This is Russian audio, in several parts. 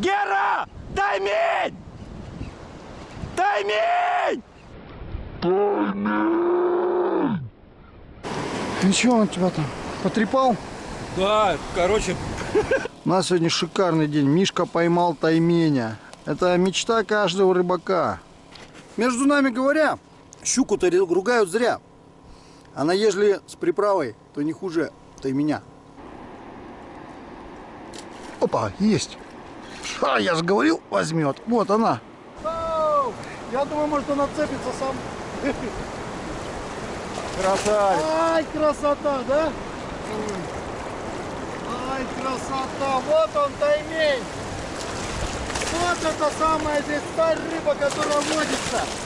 Гера! Таймень! Таймень! Ты чего он тебя там потрепал? Да, короче, У нас сегодня шикарный день. Мишка поймал тайменя. Это мечта каждого рыбака. Между нами говоря, щуку-то ругают зря. Она ежели с приправой, то не хуже тайменя. Опа, есть. А, я же говорил, возьмет. Вот она. Я думаю, может она цепится сам. красавец. Ай, красота, да? Ай, красота! Вот он, таймень! Вот это самая здесь та рыба, которая водится!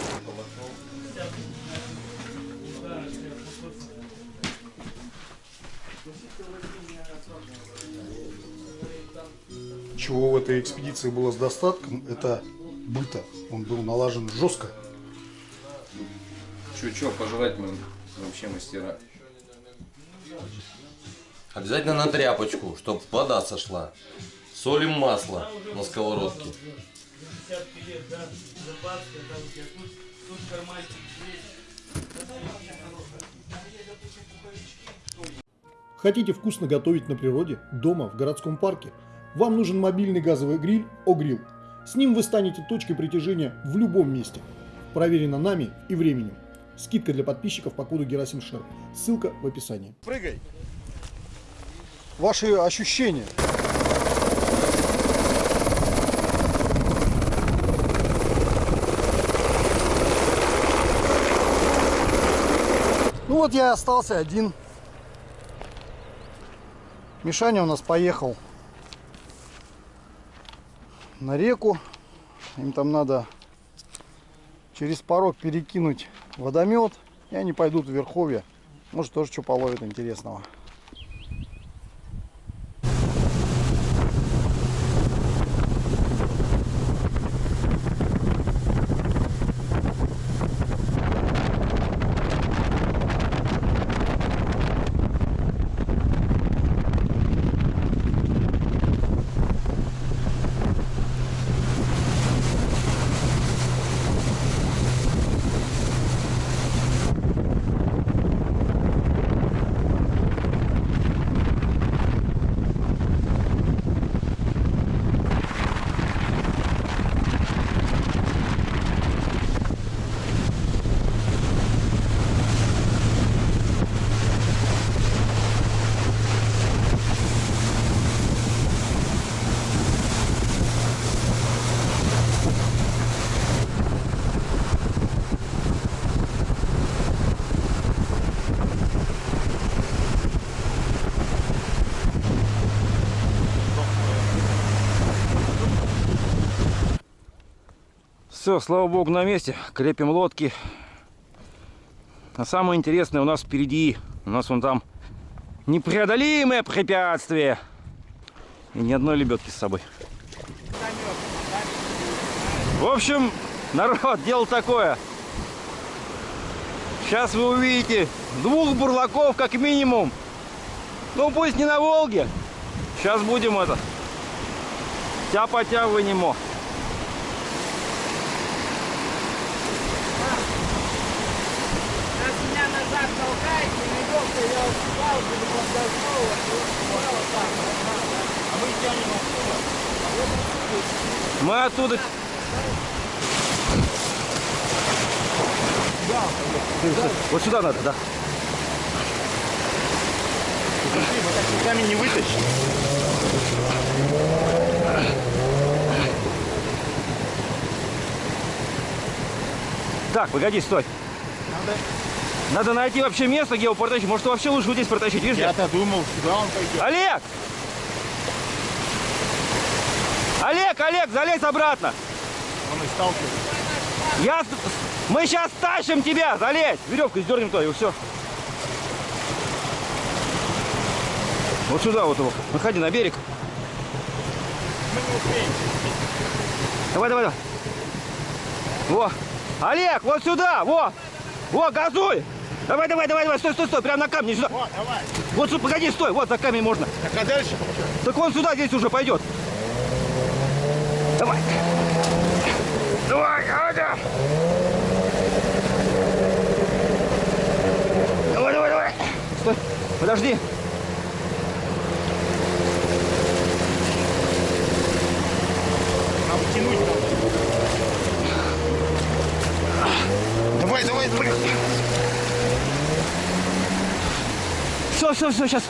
Чего в этой экспедиции было с достатком, это быта. Он был налажен жестко. Чё-чё, пожрать мы вообще мастера. Обязательно на тряпочку, чтобы вода сошла. Солим масло на сковородке. Хотите вкусно готовить на природе, дома, в городском парке? Вам нужен мобильный газовый гриль «Огрилл». С ним вы станете точкой притяжения в любом месте. Проверено нами и временем. Скидка для подписчиков по коду Герасим Шер. Ссылка в описании. Прыгай! Ваши ощущения? Ну вот я остался один. Мишаня у нас поехал на реку. Им там надо через порог перекинуть водомет. И они пойдут в Верховье. Может тоже что половят интересного. Все, слава богу, на месте. Крепим лодки. А самое интересное у нас впереди. У нас вон там непреодолимое препятствие. И ни одной лебедки с собой. В общем, народ, дело такое. Сейчас вы увидите двух бурлаков как минимум. Ну пусть не на Волге. Сейчас будем это. Тяпа-тя вынемо. Раз назад толкаете, веревка, я вот палку не подожму, вот, вот, вот так, вот так, да. А мы тянем оттуда, а вот отсюда. Мы оттуда... Вот сюда надо, да. Руками не вытащишь. Так, погоди, стой. Надо... найти вообще место, где его протащить. Может, вообще лучше вот здесь протащить, видишь? Я-то думал, сюда он пойдет. Олег! Олег, Олег, залезь обратно. Он и. Я... Мы сейчас тащим тебя, залезь. Веревку сдернем туда, и все. Вот сюда вот его. Выходи на берег. Давай, давай, давай. Во. Олег, вот сюда, во. Во, газуй. Давай, давай, давай, давай, стой, стой, стой, прямо на камне сюда. Вот, давай. Вот, сюда, погоди, стой, вот за камень можно. Так а дальше? Так он сюда, здесь уже пойдет. Давай. Давай, Аня. Давай, давай, давай. Стой. Подожди. Давай, давай, давай. Все, все, все, сейчас.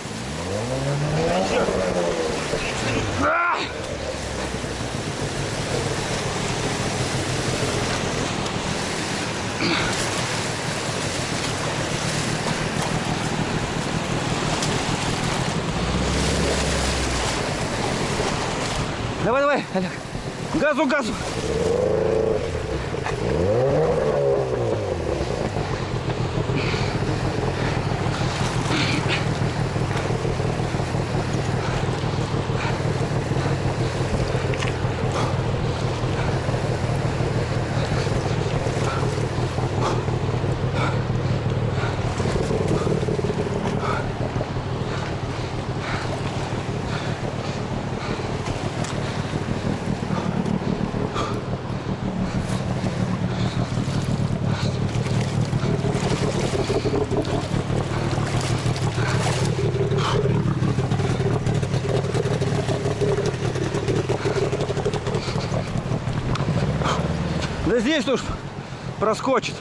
Давай, давай, Олег. Газу, газу. Здесь уж проскочит.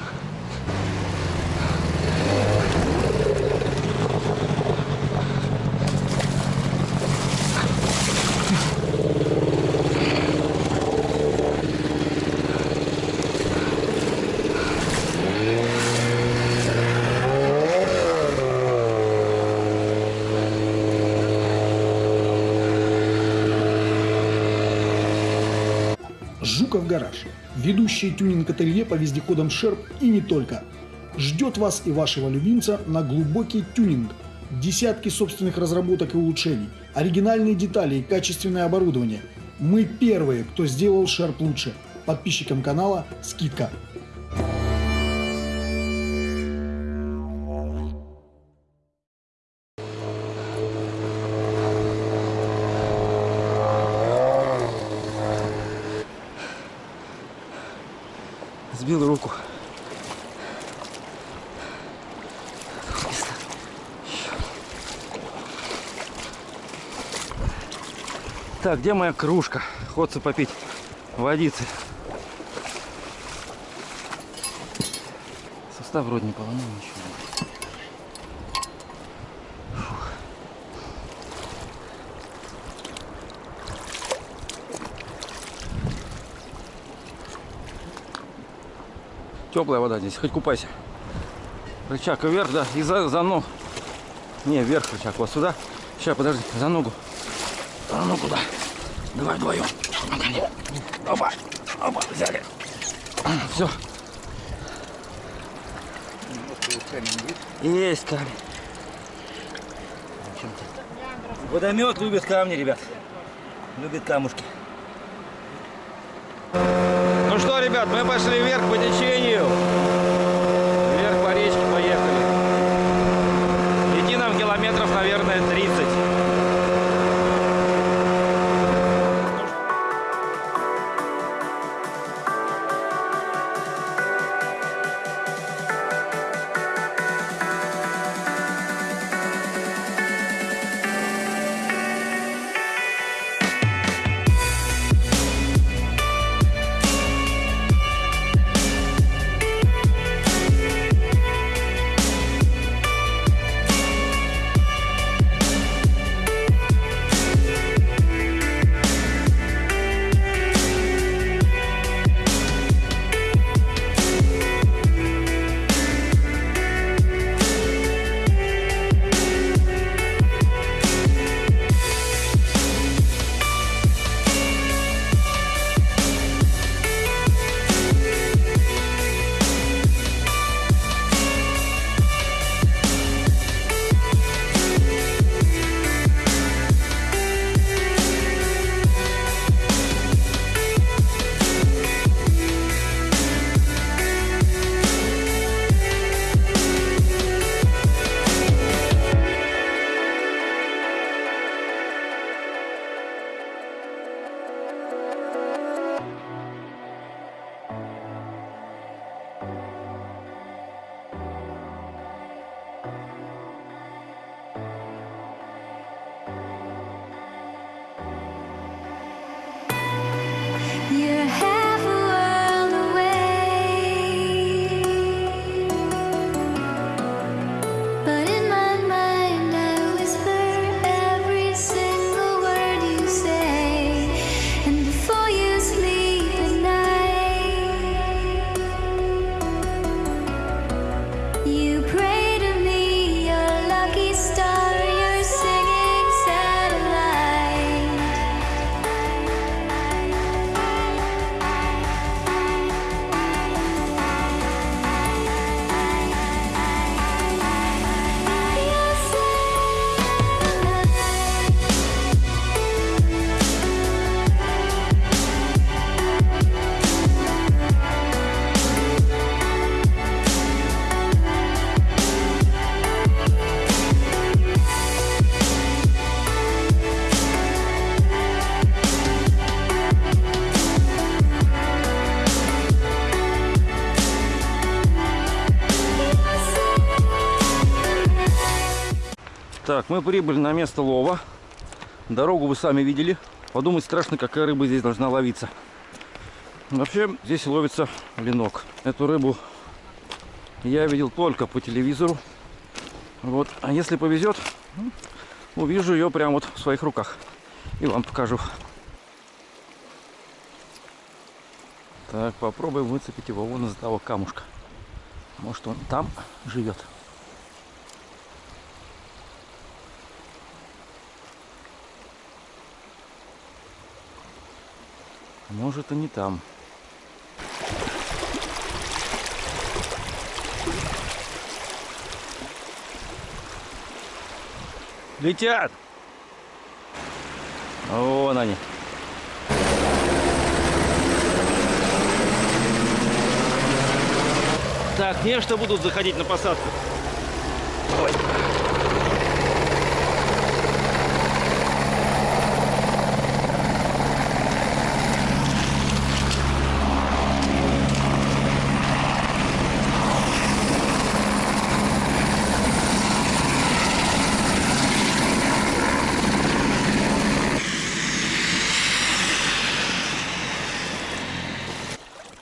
Жуков гараж. Ведущее тюнинг-ателье по вездеходам Шерп и не только. Ждет вас и вашего любимца на глубокий тюнинг. Десятки собственных разработок и улучшений, оригинальные детали и качественное оборудование. Мы первые, кто сделал Шерп лучше. Подписчикам канала скидка. Так, где моя кружка? Ходцы попить водицы. Состав вроде не поломал ничего. Теплая вода здесь, хоть купайся. Рычаг вверх, да, и за, за ногу. Не, вверх рычаг, вот сюда. Сейчас, подожди, за ногу. За ногу, да. Давай вдвоем. Опа, опа, взяли. Все. Есть камень. Водомет любит камни, ребят. Любит камушки. Ну что, ребят, мы пошли вверх по течению. Так, мы прибыли на место лова. Дорогу вы сами видели. Подумать страшно, какая рыба здесь должна ловиться. Вообще, здесь ловится ленок. Эту рыбу я видел только по телевизору. Вот. А если повезет, ну, увижу ее прямо вот в своих руках. И вам покажу. Так, попробуем выцепить его вон из того камушка. Может он там живет. Может и не там. Летят! Вон они. Так, не что будут заходить на посадку.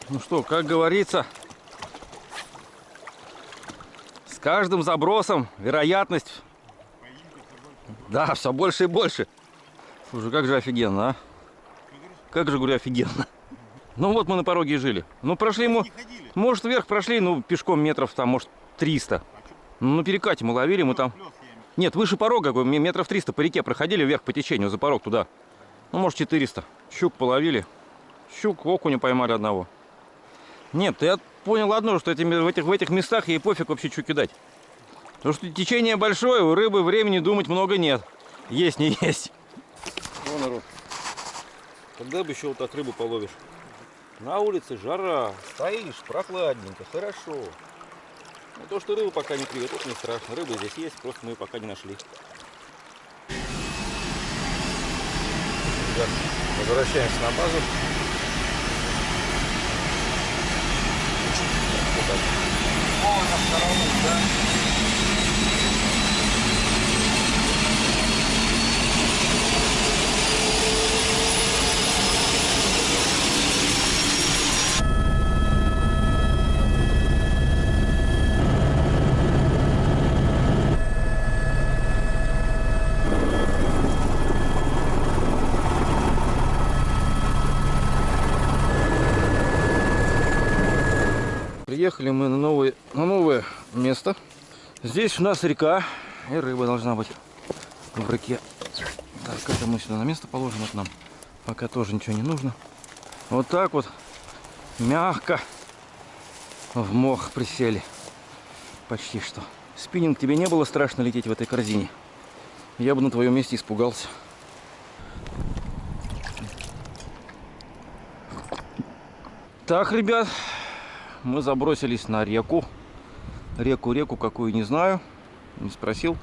Ну что, как говорится, с каждым забросом вероятность... Да, все больше и больше. Слушай, как же офигенно, а? Как же, говорю, офигенно. Ну вот мы на пороге и жили. Ну прошли мы, может вверх прошли, ну пешком метров там, может 300. Ну на перекате мы ловили, мы там... Нет, выше порога, метров 300 по реке проходили вверх по течению, за порог туда. Ну может 400. Щук половили. Щук, окуня поймали одного. Нет, я понял одно, что этими, в, этих, в этих местах ей пофиг вообще что кидать. Потому что течение большое, у рыбы времени думать много нет. Есть, не есть. О, народ. Когда бы еще вот так рыбу половишь? На улице жара, стоишь, прохладненько, хорошо. Но то, что рыбу пока не клюет, это не страшно. Рыба здесь есть, просто мы ее пока не нашли. Возвращаемся на базу. 어, 잘 나오는데. Приехали мы на новое, на новое место. Здесь у нас река, и рыба должна быть в реке. Так, это мы сюда на место положим, это нам пока тоже ничего не нужно. Вот так вот мягко в мох присели. Почти что. Спиннинг, тебе не было страшно лететь в этой корзине? Я бы на твоем месте испугался. Так, ребят, мы забросились на реку. Реку, реку какую, не знаю. Не спросил.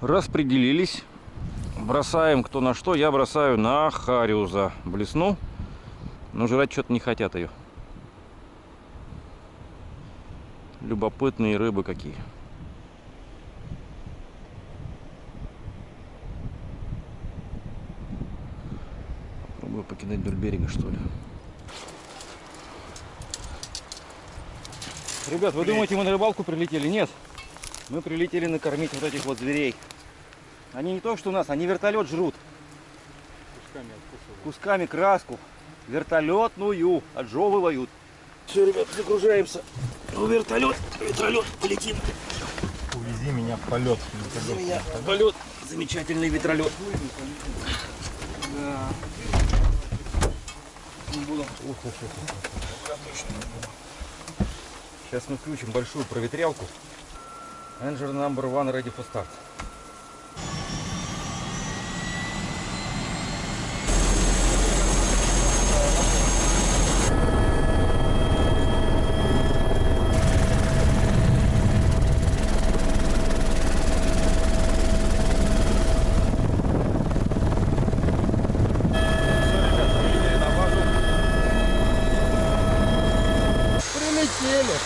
Распределились. Бросаем кто на что. Я бросаю на хариуза. Блесну. Но жрать что-то не хотят ее. Любопытные рыбы какие. Попробую покидать вдоль берега, что ли. Ребят, вы думаете, мы на рыбалку прилетели? Нет. Мы прилетели накормить вот этих вот зверей. Они не то, что у нас, они вертолет жрут. Кусками Кусками краску. Вертолетную отжевывают. Все, ребят, загружаемся в вертолет. Вертолет, полетим. Увези меня в полет. Увези меня в полет. Замечательный ветролет. Да. Не буду. Сейчас мы включим большую проветрялку. Engine number one ready for start. Прилетели.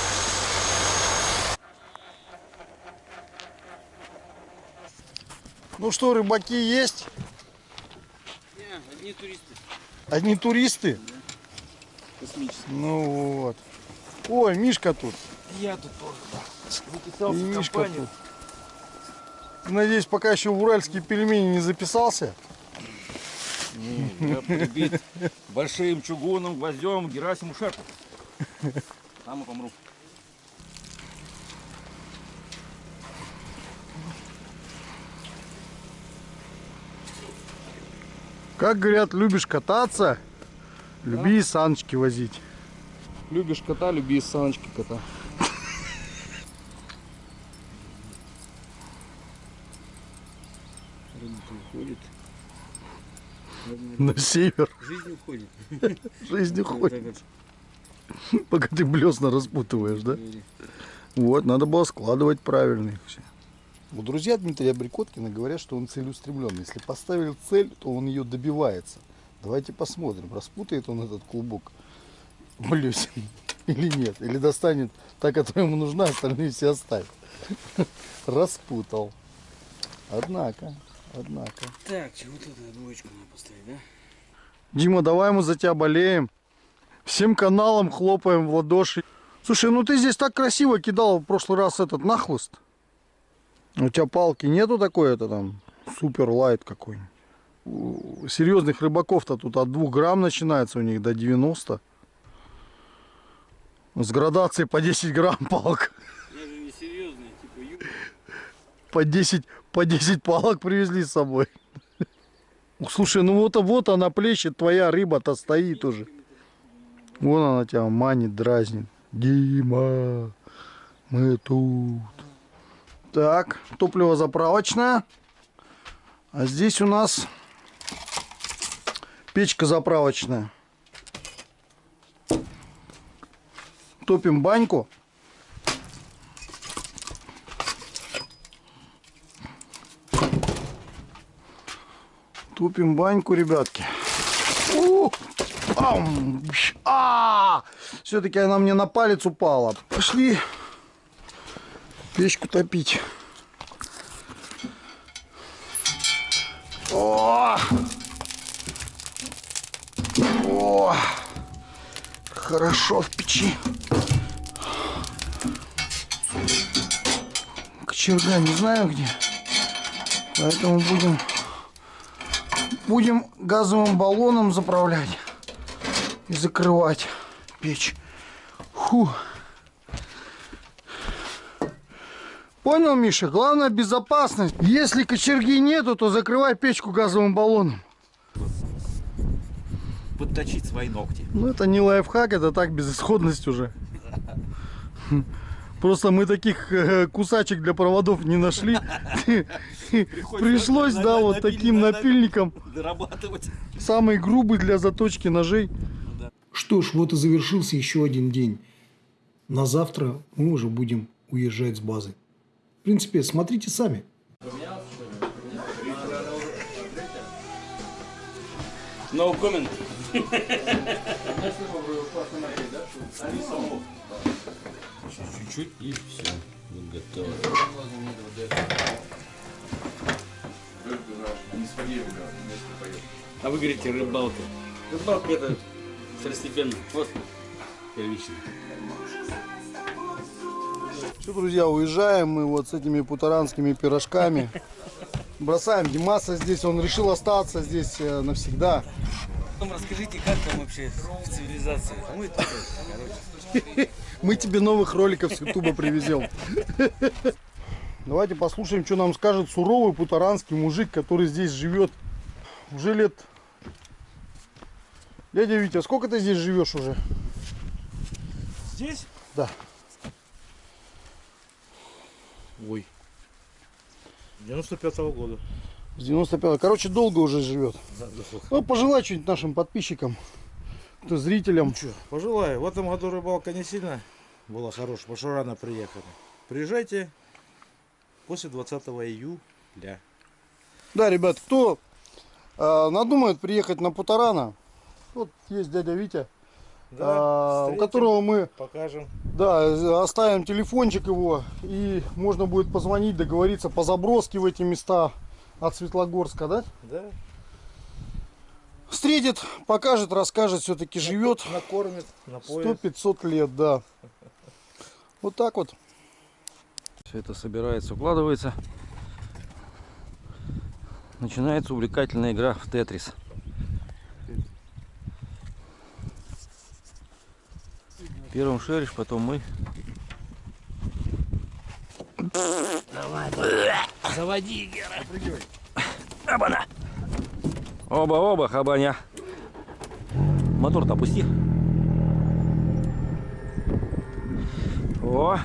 Ну что, рыбаки есть? одни туристы. Одни туристы? Ну вот. Ой, Мишка тут. Я тут тоже И записался в Мишка компанию. тут. Надеюсь, пока еще в уральские пельмени не записался. Не, я прибит большим чугунным гвоздем Герасиму Шерпу. Там и помру. Как говорят, любишь кататься, люби и саночки возить. Любишь кота, люби из саночки кота. Уходит. На север Жизнь уходит. жизнь уходит. Пока ты блесна распутываешь, да? Вот, надо было складывать правильно их все. Вот друзья Дмитрия Брикоткина говорят, что он целеустремленный. Если поставил цель, то он ее добивается. Давайте посмотрим, распутает он этот клубок блесен или нет. Или достанет та, которая ему нужна, остальные все оставит. Распутал. Однако, однако. Так, чего тут двоечку надо поставить, да? Дима, давай мы за тебя болеем. Всем каналам хлопаем в ладоши. Слушай, ну ты здесь так красиво кидал в прошлый раз этот нахлыст. У тебя палки нету такой, это там супер лайт какой У серьезных рыбаков-то тут от 2 грамм начинается у них до 90. С градацией по 10 грамм палка. Я же не серьезный, типа ю. По 10, по 10 палок привезли с собой. Слушай, ну вот, вот она плещет, твоя рыба-то стоит уже. Вон она тебя манит, дразнит. Дима, мы тут. Так, топливо заправочное. А здесь у нас печка заправочная. Топим баньку. Тупим баньку, ребятки. А! Все-таки она мне на палец упала. Пошли печку топить. О! О! Хорошо в печи. Кочерга не знаю где. Поэтому будем будем газовым баллоном заправлять и закрывать печь. Фу. Понял, Миша? Главное безопасность. Если кочерги нету, то закрывай печку газовым баллоном. Подточить свои ногти. Ну, это не лайфхак, это так, безысходность уже. Просто мы таких э, кусачек для проводов не нашли. Пришлось, да, вот таким напильником. Дорабатывать. Самый грубый для заточки ножей. Что ж, вот и завершился еще один день. На завтра мы уже будем уезжать с базы. В принципе, смотрите сами. No comment. Чуть-чуть и все. Вот готово. А вы говорите рыбалка. Рыбалка это второстепенно. Вот первично. Все, друзья, уезжаем мы вот с этими путаранскими пирожками. Бросаем Димаса здесь, он решил остаться здесь э, навсегда. Потом расскажите, как там вообще в цивилизации. Мы тут, короче. Мы тебе новых роликов с Ютуба привезем. Давайте послушаем, что нам скажет суровый путаранский мужик, который здесь живет уже лет... Дядя Витя, сколько ты здесь живешь уже? Здесь? Да. Ой. 95-го года. С 95 Короче, долго уже живет. Ну, пожелай что-нибудь нашим подписчикам, кто зрителям. Че, пожелаю. В этом году рыбалка не сильно была хорошая, потому что рано приехали. Приезжайте после 20 июля. Да, ребят, кто э, надумает приехать на Путарана, вот есть дядя Витя, а, у встретим, которого мы покажем. Да, оставим телефончик его, и можно будет позвонить, договориться по заброске в эти места. от Светлогорска, да? Да. Встретит, покажет, расскажет, все-таки живет Накормит, напоит. 100-500 лет, да. Вот так вот. Все это собирается, укладывается. Начинается увлекательная игра в Тетрис. Первым шеришь, потом мы. Заводи, Гера. Обана! Оба-оба, хабаня. Мотор-то опусти. О!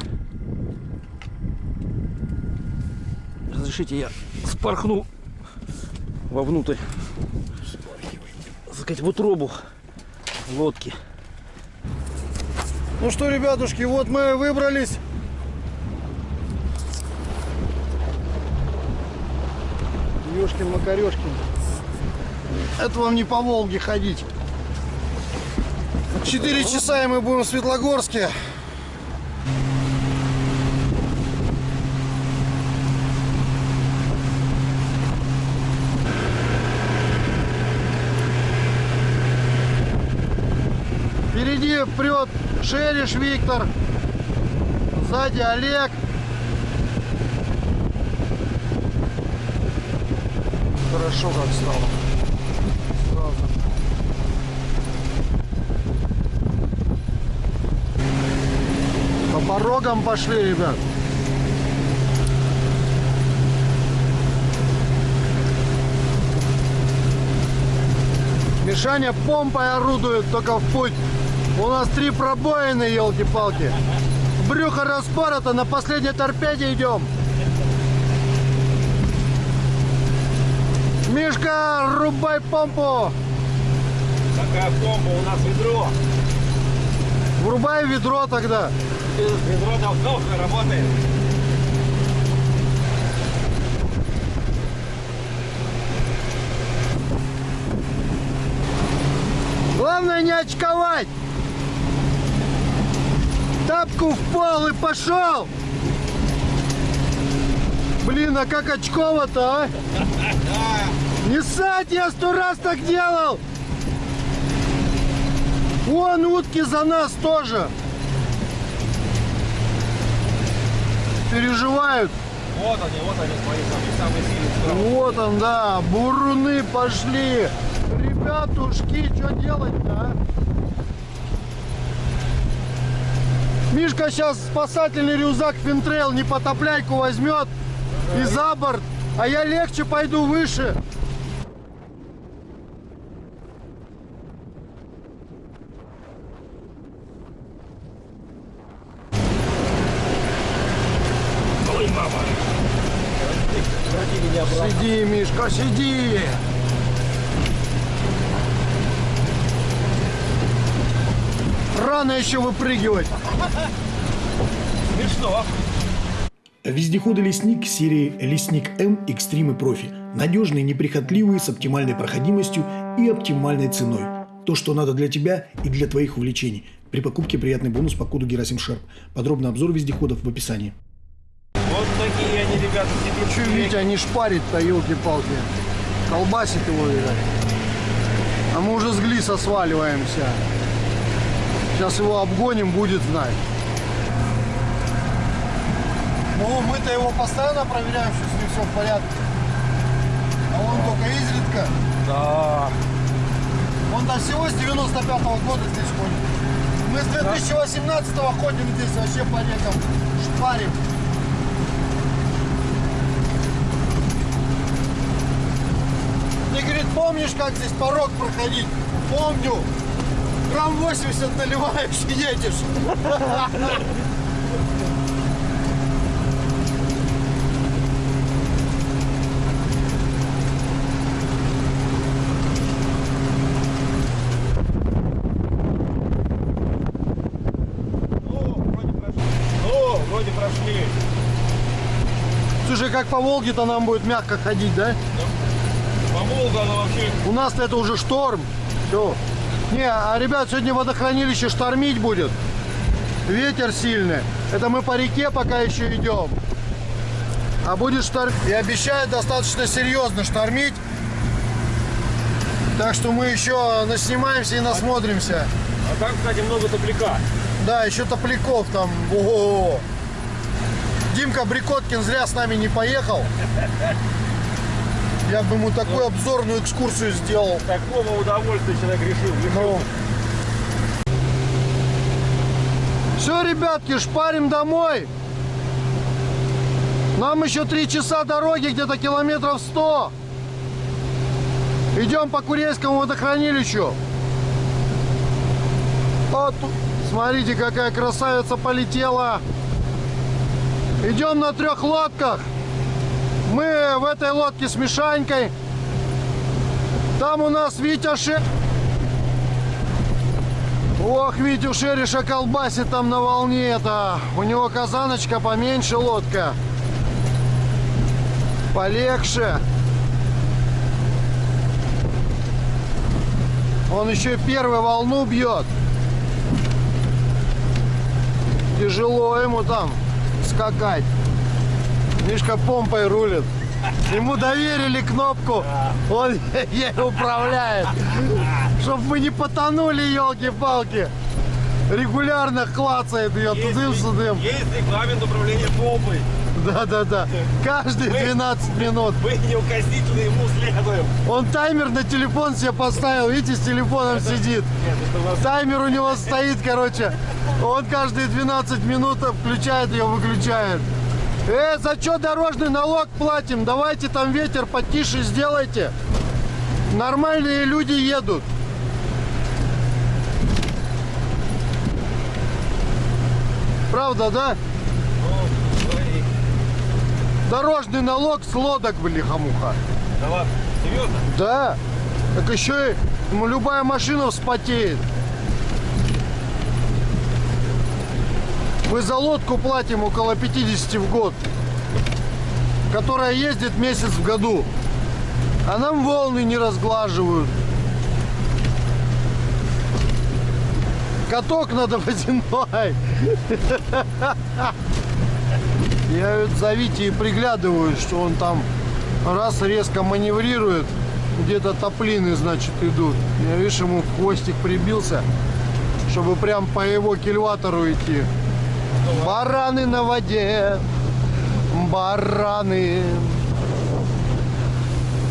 Разрешите, я спорхну вовнутрь. Так сказать, в утробу лодки. Ну что, ребятушки, вот мы выбрались. Ёшкин Макарешкин. Это вам не по Волге ходить. Четыре часа и мы будем в Светлогорске. Впереди прет Шериш Виктор. Сзади Олег. Хорошо как стало. Сразу. По порогам пошли, ребят. Мишаня помпой орудует только в путь. У нас три пробоины, елки-палки. Брюхо распорото, на последней торпеде идем. Мишка, рубай помпу. Какая помпа? У нас ведро. Врубай ведро тогда. Ведро давно работает. Главное не очковать. Тапку в пол и пошел. Блин, а как очково-то, а? Не ссать, я сто раз так делал. Вон утки за нас тоже. Переживают. Вот они, вот они, свои самые, самые сильные. Вот он, да, буруны пошли. Ребятушки, что делать-то, а? Мишка сейчас спасательный рюкзак Финтрейл непотопляйку возьмет и за борт, а я легче пойду выше. Сиди, Мишка, сиди! Рано еще выпрыгивать. Вездеходы «Лесник» серии «Лесник М Экстрим и Профи». Надежные, неприхотливые, с оптимальной проходимостью и оптимальной ценой. То, что надо для тебя и для твоих увлечений. При покупке приятный бонус по коду Герасим Шерп. Подробный обзор вездеходов в описании. Вот такие они, ребята, Че Витя не шпарит-то, елки-палки. Колбасит его, видать. А мы уже с Глиса сваливаемся. Сейчас его обгоним, будет знать. Ну, мы-то его постоянно проверяем, что с ним все в порядке. А он только изредка. Да. Он до всего с 95-го года здесь ходит. Мы с 2018-го ходим здесь вообще по рекам, шпарим. Ты, говорит, помнишь, как здесь порог проходить? Помню. Грамм 80 наливаешь и едешь. Ну, вроде прошли. Слушай, как по Волге-то нам будет мягко ходить, да? По Волгу она вообще... У нас-то это уже шторм. Все. Не, а, ребят, сегодня водохранилище штормить будет. Ветер сильный. Это мы по реке пока еще идем. а будет штормить. И обещает достаточно серьезно штормить. Так что мы еще наснимаемся и насмотримся. А там, кстати, много топляка. Да, еще топляков там. Ого. Димка Брикоткин зря с нами не поехал. Я бы ему такую обзорную экскурсию сделал. Такого удовольствия человек решил. Ну. Все, ребятки, шпарим домой. Нам еще три часа дороги, где-то километров 100. Идем по Курейскому водохранилищу. Вот, смотрите, какая красавица полетела. Идем на трех лодках. Мы в этой лодке с Мишанькой. Там у нас Витя Ше... Ох, Витю Шериша колбасит там на волне это. У него казаночка поменьше лодка. Полегче. Он еще первую волну бьет. Тяжело ему там скакать. Мишка помпой рулит. Ему доверили кнопку, он ей управляет. Чтоб мы не потонули, елки-палки. Регулярно клацает ее тудым-сюдым. Есть регламент управления помпой. Да-да-да. Каждые 12 минут. Мы неукоснительно ему следуем. Он таймер на телефон себе поставил. Видите, с телефоном сидит. Таймер у него стоит, короче. Он каждые 12 минут включает ее, выключает. Э, за что дорожный налог платим? Давайте там ветер потише сделайте. Нормальные люди едут. Правда, да? Дорожный налог с лодок, блихамуха. Да ладно, серьезно? Да. Так еще и ну, любая машина вспотеет. Мы за лодку платим около 50 в год, которая ездит месяц в году. А нам волны не разглаживают. Каток надо водяной. Я вот за Витей приглядываю, что он там раз резко маневрирует, где-то топлины, значит, идут. Я, видишь, ему хвостик прибился, чтобы прям по его кильватору идти. Бараны на воде, бараны.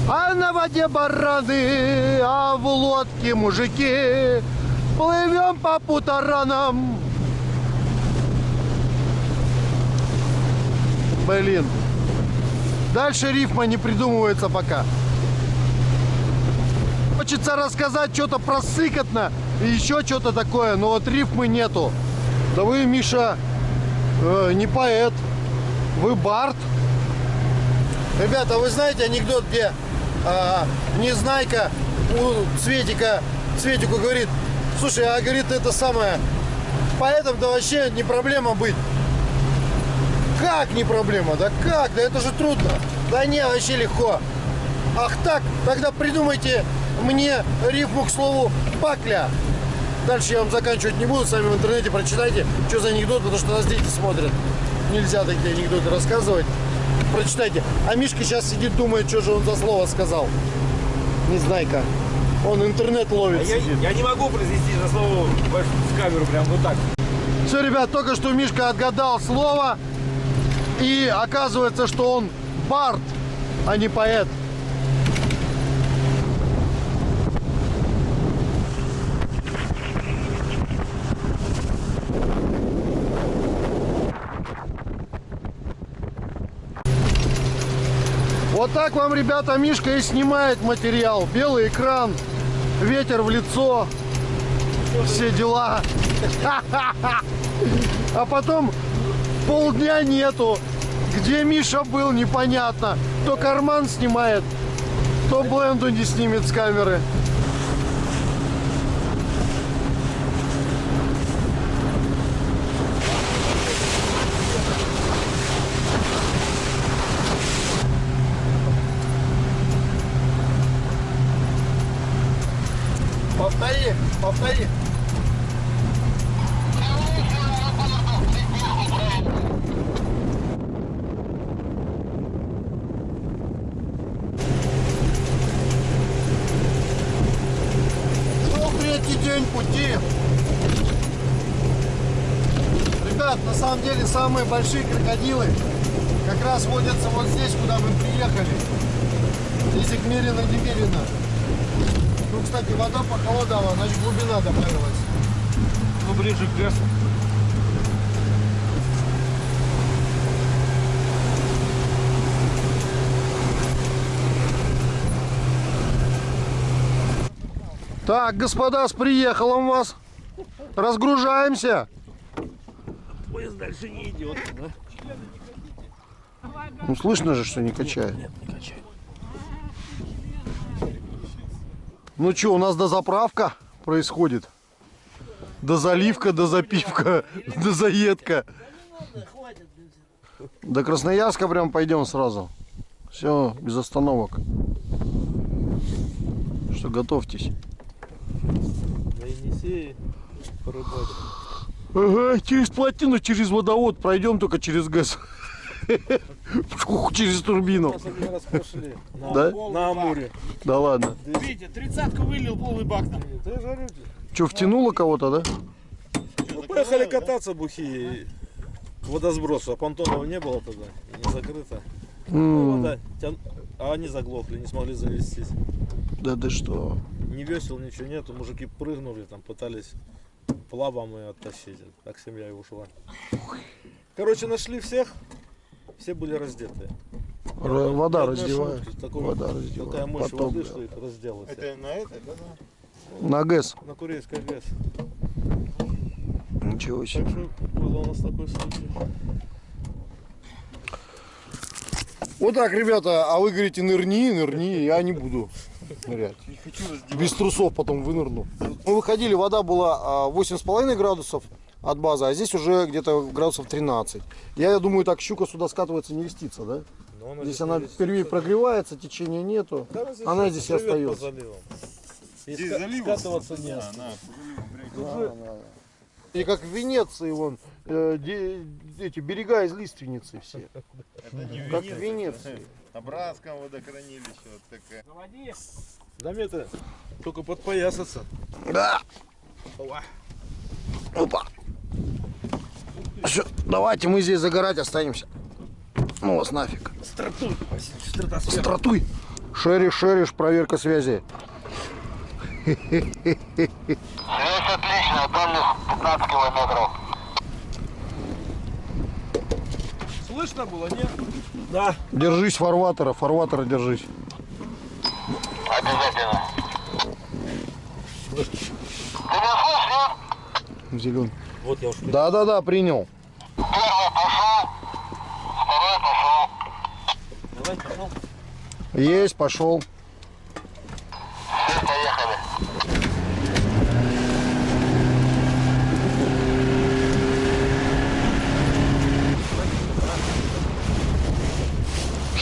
А на воде бараны, а в лодке мужики. Плывем по путаранам. Блин. Дальше рифма не придумывается пока. Хочется рассказать что-то про сыкотно и еще что-то такое, но вот рифмы нету. Да вы, Миша, э, не поэт, вы бард. Ребята, вы знаете анекдот, где э, Незнайка у Цветика, Цветику говорит, слушай, а говорит, это самое, поэтом-то вообще не проблема быть. Как не проблема? Да как? Да это же трудно. Да не, вообще легко. Ах так, тогда придумайте мне рифму к слову пакля. Дальше я вам заканчивать не буду, сами в интернете прочитайте, что за анекдот, потому что нас дети смотрят. Нельзя такие анекдоты рассказывать. Прочитайте. А Мишка сейчас сидит, думает, что же он за слово сказал. Не знаю как. Он интернет ловит. А я, сидит. я не могу произнести за слово в камеру прям вот так. Все, ребят, только что Мишка отгадал слово. И оказывается, что он бард, а не поэт. Вот так вам, ребята, Мишка и снимает материал. Белый экран, ветер в лицо, все дела. А потом полдня нету. Где Миша был, непонятно. То карман снимает, то бленду не снимет с камеры. Повтори, повтори. Море. Ребят, на самом деле самые большие крокодилы как раз водятся вот здесь, куда мы приехали. Здесь их мерено-немерено. Ну, кстати, вода похолодала, значит глубина добавилась. Ну, ближе к лесу. Так, господа, с приехалом вас. Разгружаемся. Поезд дальше не идет, да? Ну, слышно же, что не качает. Ну что, у нас дозаправка происходит. Дозаливка, дозапивка, дозаедка. До Красноярска прям пойдем сразу. Все, без остановок. Что, готовьтесь. На Енисее порыбачить. Ага, через плотину, через водовод пройдем только через ГЭС. Через турбину. На, Да? на Амуре. Да ладно. Видите, тридцатку вылил полный бак там. Что, втянуло кого-то, да? ну, поехали кататься бухие к водосбросу, а понтонов не было тогда, не закрыто. М, вода тян- А они заглохли, не смогли завестись. Да ты что? Ни весел, ничего нету. Мужики прыгнули, там пытались плавом и оттащить. Так семья и ушла. Короче, нашли всех. Все были раздетые. Р- вода раздевает. Вода раздевает. Такая мощь Поток, воды, да. что их разделось. Это на это, да? На ГЭС. На Курейской ГЭС. Ничего себе. Так что был у нас такой случай. Вот так, ребята, а вы говорите нырни, нырни, я не буду нырять. Без трусов потом вынырну. Мы выходили, вода была а, 8,5 градусов от базы, а здесь уже где-то градусов 13. Я думаю, так щука сюда скатывается, не льстится, да? Но она Здесь здесь она впервые прогревается, течения нету. Да, она здесь и остается. И Здесь ска- залив скатываться не Да, И как в Венеции, вон, э, де- эти берега из лиственницы все. это не Как в Венеции. Это Абрасском водохранилище, вот такая. Заводи. Да мне-то только подпоясаться. Да. Опа. Всё, давайте мы здесь загорать останемся. Ну вас нафиг. Стратуй. Стратуй. Шериш, шериш, проверка связи. Связь отличная, дальность 15 километров. Слышно было, нет? Да. Держись фарватера, фарватера держись. Обязательно. Ты меня слышишь, нет? Зелен. Вот я уж Да, да, да, принял. Первый пошел, второй пошел. Давай, пошел. Есть, пошел.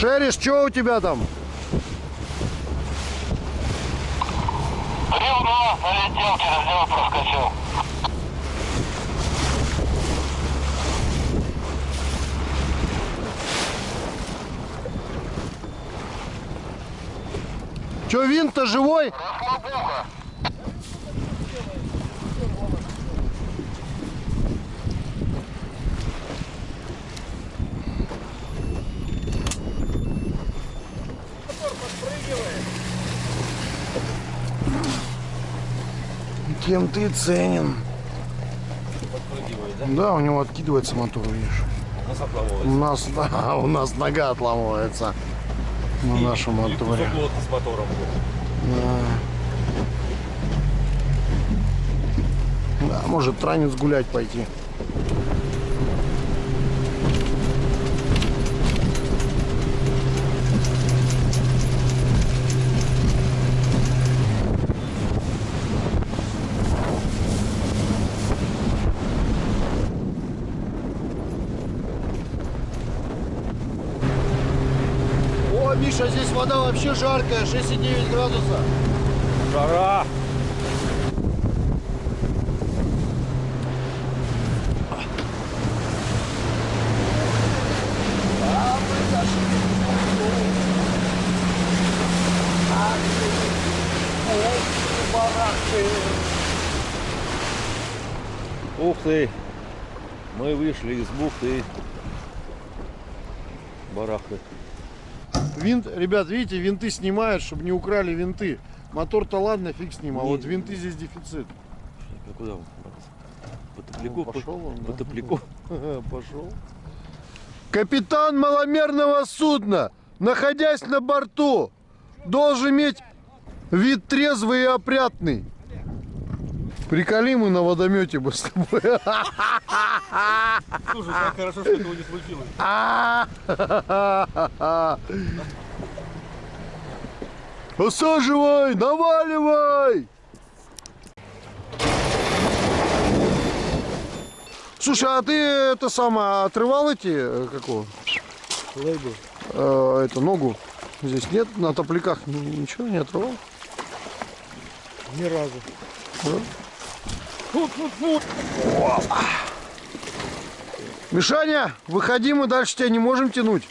Шериш, что у тебя там? Бревно налетел, через него проскочил. Че, винт-то живой? Расслабуха. Тем ты ценен. Да, у него откидывается мотор, видишь. У нас, да, у нас нога отламывается на нашем моторе. с мотором. Да, может транец гулять пойти. О, Вода вообще жаркая, 6,9 градуса. Жара! Ух ты! Мы вышли из бухты. Барахты. Винт, ребят, видите, винты снимают, чтобы не украли винты. Мотор-то ладно, фиг с ним, а вот винты здесь дефицит. А куда он? По Ну, топляку? пошел он, по да. топляку. Пошел. Капитан маломерного судна, находясь на борту, должен иметь вид трезвый и опрятный. Приколи мы на водомете бы с тобой. Слушай, как хорошо, что этого не случилось. Осаживай, наваливай! Слушай, а ты это самое отрывал эти э, какого? Э, это ногу. Здесь нет, на топляках ни- ничего не отрывал. Ни разу. Мишаня, выходи, мы дальше тебя не можем тянуть.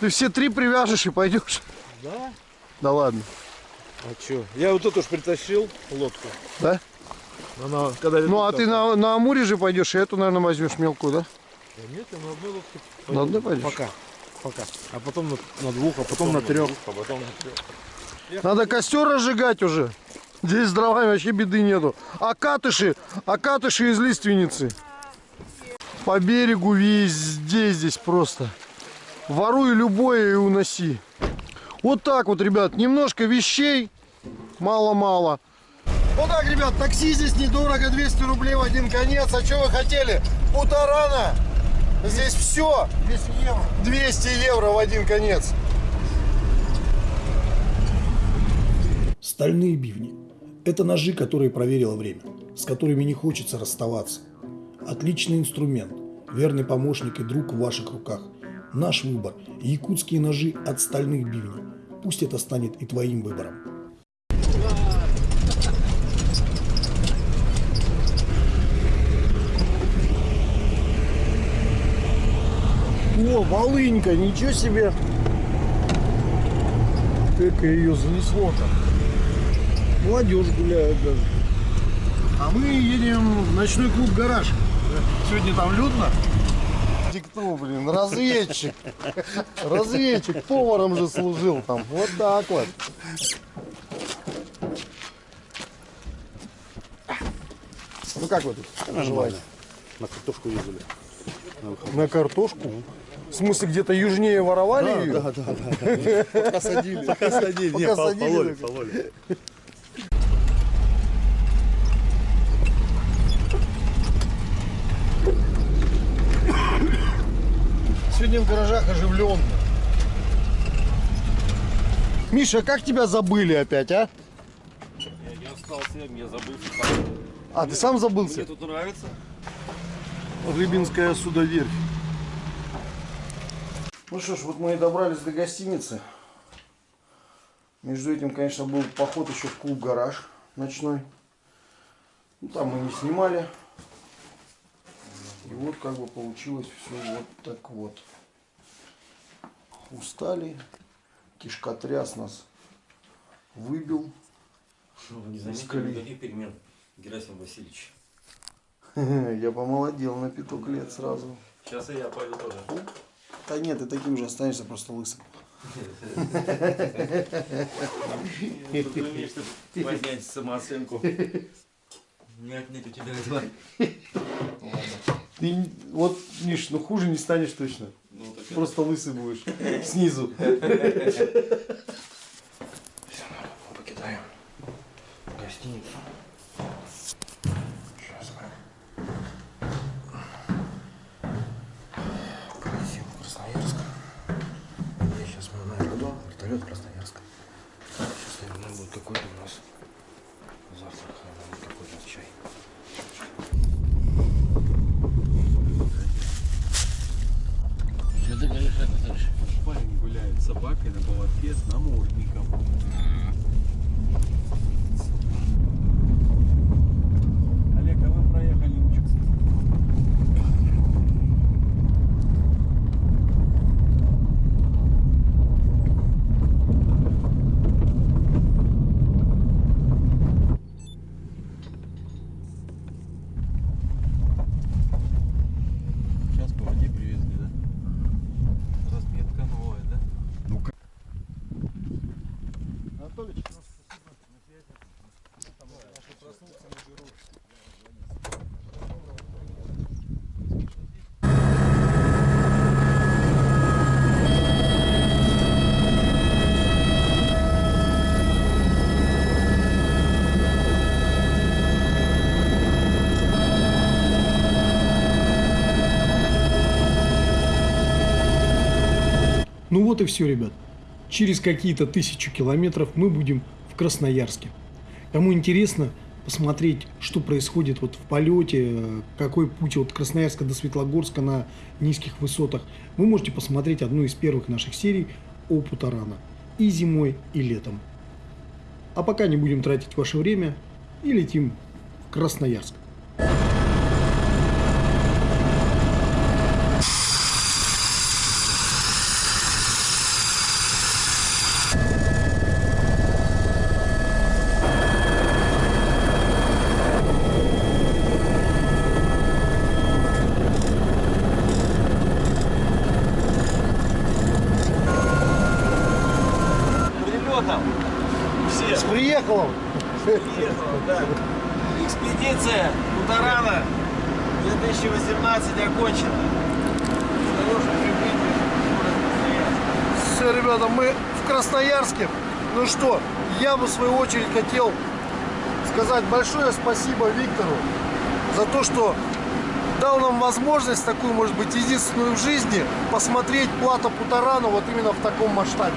Ты все три привяжешь и пойдешь. Да? Да ладно. А чё? Я вот эту ж притащил лодку. Да? Она, когда Ну а ты на, на Амуре же пойдешь, и эту, наверное, возьмешь мелкую, да? Да нет, я на одной лодке. На одной пойдешь? Пока. Пока. А потом на, на двух, а потом на трех. А потом на трех. Надо костер разжигать уже. Здесь с дровами вообще беды нету. А катыши, а катыши из лиственницы. По берегу везде здесь просто. Воруй любое и уноси. Вот так вот, ребят, немножко вещей, мало-мало. Вот так, ребят, такси здесь недорого, 200 рублей в один конец. А что вы хотели? Путарана. Здесь все. 200 евро. 200 евро в один конец. Стальные бивни – это ножи, которые проверило время, с которыми не хочется расставаться. Отличный инструмент, верный помощник и друг в ваших руках. Наш выбор – якутские ножи от стальных бивней. Пусть это станет и твоим выбором. О, волынька, ничего себе. Как ее занесло-то. Молодежь гуляет даже. А мы едем в ночной клуб «Гараж». Сегодня там людно. Кто, блин, разведчик. Разведчик, поваром же служил там. Вот так вот. Ну как вы тут поживаете? На картошку ездили. На картошку? В смысле, где-то южнее воровали ее? да, да. Пока садили. Пока садили. Пока Не, садили, пололи, пололи. Сегодня в гаражах оживленно. Миша, как тебя забыли опять, а? Я остался, я забыл. А, ты сам забылся? тут нравится. Рыбинская судоверфь. Ну что ж, вот мы и добрались до гостиницы. Между этим, конечно, был поход еще в клуб «Гараж» ночной. Ну, там мы не снимали. И вот как бы получилось все вот так вот. Устали. Кишкотряс нас выбил. Не заметили никаких перемен, Герасим Васильевич. Я помолодел на пяток лет сразу. Сейчас и я пойду тоже. Да нет, ты таким же останешься, просто лысым. Поднять самооценку. Не отнять у тебя этого. Ты вот, Миш, ну хуже не станешь точно. Ну, так это- Просто лысый будешь. Снизу. Все, народ, покидаем гостиницу. México. Вот и все, ребят. Через какие-то тысячи километров мы будем в Красноярске. Кому интересно посмотреть, что происходит вот в полете, какой путь от Красноярска до Светлогорска на низких высотах, вы можете посмотреть одну из первых наших серий о Путарана. И зимой, и летом. А пока не будем тратить ваше время и летим в Красноярск. Ребятам, все, С приехалом! приехала, да. Экспедиция Путарана 2018 окончена. С хорошим прибытием в город Красноярск. Все, ребята, мы в Красноярске. Ну что, я бы в свою очередь хотел сказать большое спасибо Виктору за то, что дал нам возможность, такую, может быть, единственную в жизни, посмотреть плато Путарана вот именно в таком масштабе.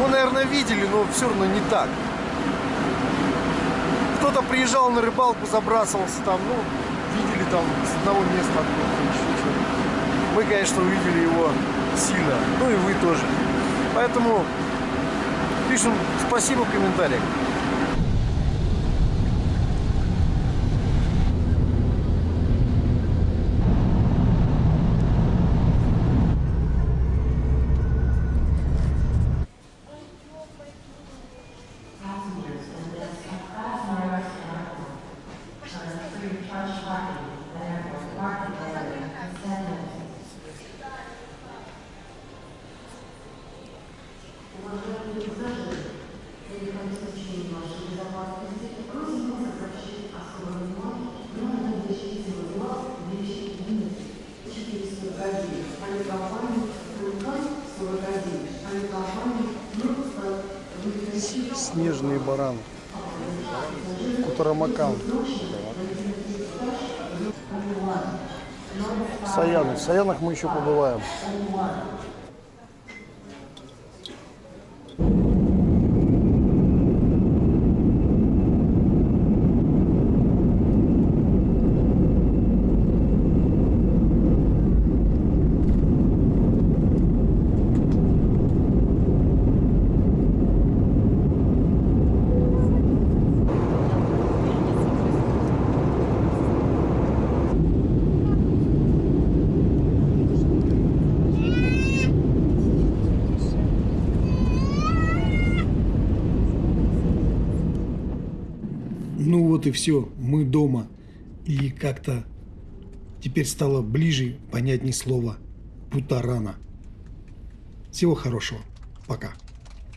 Вы, наверное, видели, но все равно не так. Кто-то приезжал на рыбалку, забрасывался там, ну, видели там с одного места откуда-то. Мы, конечно, увидели его сильно, ну и вы тоже. Поэтому пишем спасибо в комментариях. Снежные бараны. Кутарамакан. Саяны. В Саянах мы еще побываем. Все, мы дома. И как-то теперь стало ближе, понятней слово Путарана. Всего хорошего. Пока.